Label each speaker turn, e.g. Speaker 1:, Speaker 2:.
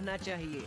Speaker 1: رہنا چاہیے۔